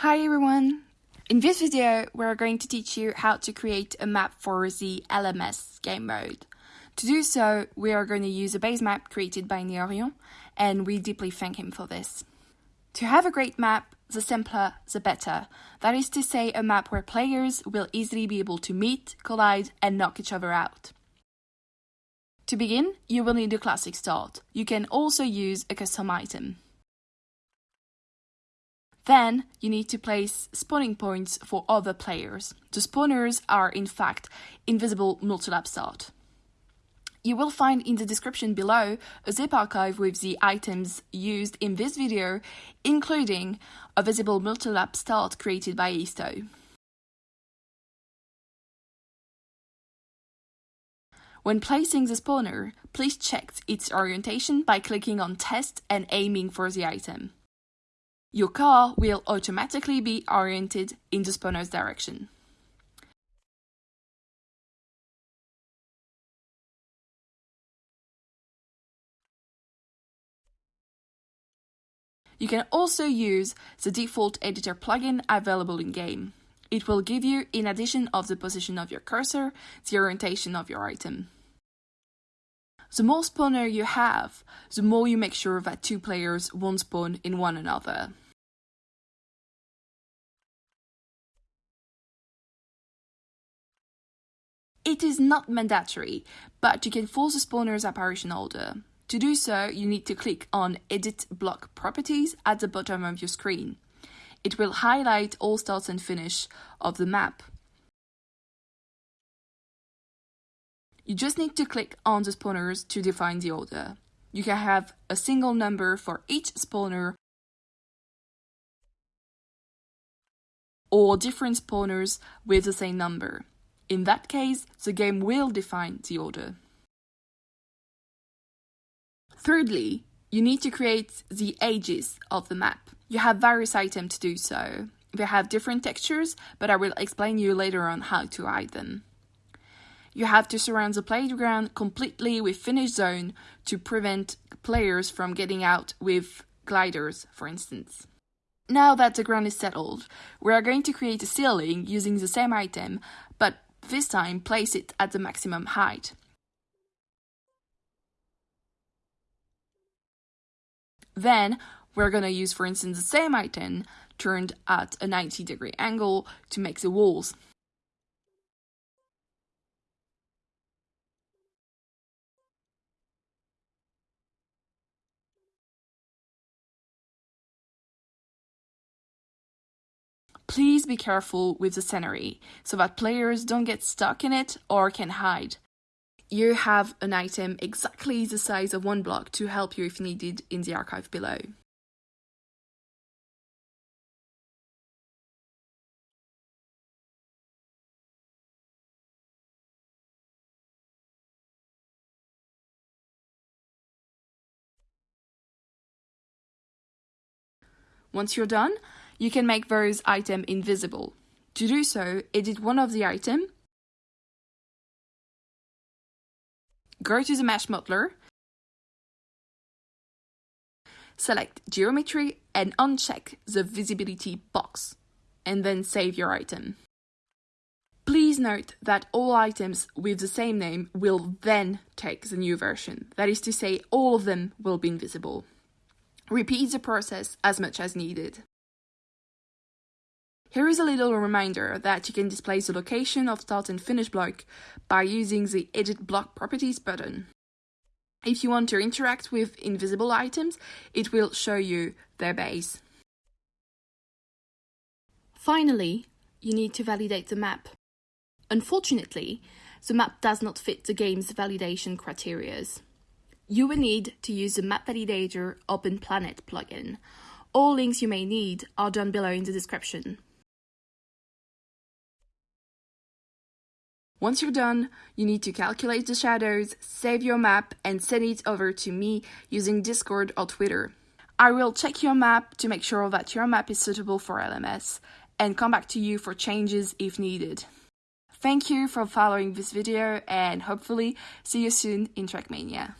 Hi everyone! In this video, we're going to teach you how to create a map for the LMS game mode. To do so, we are going to use a base map created by Neorion, and we deeply thank him for this. To have a great map, the simpler, the better. That is to say, a map where players will easily be able to meet, collide, and knock each other out. To begin, you will need a classic start. You can also use a custom item. Then you need to place spawning points for other players. The spawners are in fact invisible multi-lap start. You will find in the description below a zip archive with the items used in this video, including a visible multi-lap start created by Isto. When placing the spawner, please check its orientation by clicking on Test and aiming for the item. Your car will automatically be oriented in the spawner's direction. You can also use the default editor plugin available in-game. It will give you, in addition of the position of your cursor, the orientation of your item. The more spawner you have, the more you make sure that two players won't spawn in one another. It is not mandatory, but you can force the spawner's apparition order. To do so, you need to click on Edit Block Properties at the bottom of your screen. It will highlight all starts and finish of the map. You just need to click on the spawners to define the order. You can have a single number for each spawner or different spawners with the same number. In that case, the game will define the order. Thirdly, you need to create the edges of the map. You have various items to do so. They have different textures, but I will explain you later on how to hide them. You have to surround the playground completely with finish zone to prevent players from getting out with gliders, for instance. Now that the ground is settled, we are going to create a ceiling using the same item, but this time place it at the maximum height. Then we're to use, for instance, the same item turned at a 90 degree angle to make the walls. Please be careful with the scenery so that players don't get stuck in it or can hide. You have an item exactly the size of one block to help you if needed in the archive below. Once you're done, you can make those items invisible. To do so, edit one of the item, go to the mesh modeler, select geometry and uncheck the visibility box, and then save your item. Please note that all items with the same name will then take the new version. That is to say, all of them will be invisible. Repeat the process as much as needed. Here is a little reminder that you can display the location of start and finish block by using the Edit Block Properties button. If you want to interact with invisible items, it will show you their base. Finally, you need to validate the map. Unfortunately, the map does not fit the game's validation criteria. You will need to use the Map Validator Openplanet plugin. All links you may need are down below in the description. Once you're done, you need to calculate the shadows, save your map, and send it over to me using Discord or Twitter. I will check your map to make sure that your map is suitable for LMS and come back to you for changes if needed. Thank you for following this video and hopefully see you soon in Trackmania.